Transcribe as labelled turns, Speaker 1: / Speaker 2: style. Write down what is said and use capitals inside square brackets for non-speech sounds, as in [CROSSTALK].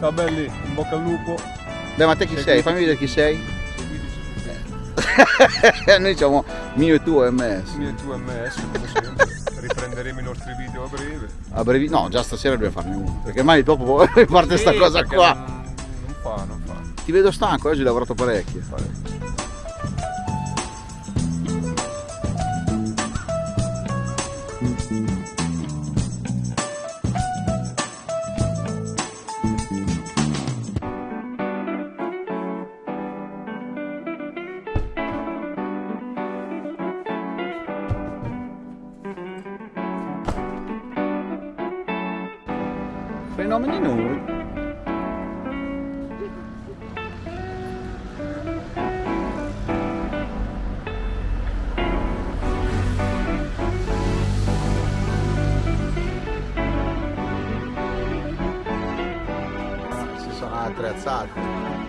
Speaker 1: Ciao belli, in bocca al lupo.
Speaker 2: Beh ma te chi sei? Fammi vedere chi sei. [LAUGHS] Noi siamo mio e tuo MS.
Speaker 1: Mio e tuo MS, come sempre. [LAUGHS] Riprenderemo i nostri video a breve.
Speaker 2: A brevi... No, già stasera dobbiamo farne uno. Perché mai dopo [LAUGHS] parte sta
Speaker 1: Sì,
Speaker 2: cosa
Speaker 1: perché
Speaker 2: qua.
Speaker 1: Non, non fa, non fa.
Speaker 2: Ti vedo stanco, oggi hai lavorato parecchio.
Speaker 1: Parecchio.
Speaker 2: Fenomeni noi. Ah, Si sono attrezzati.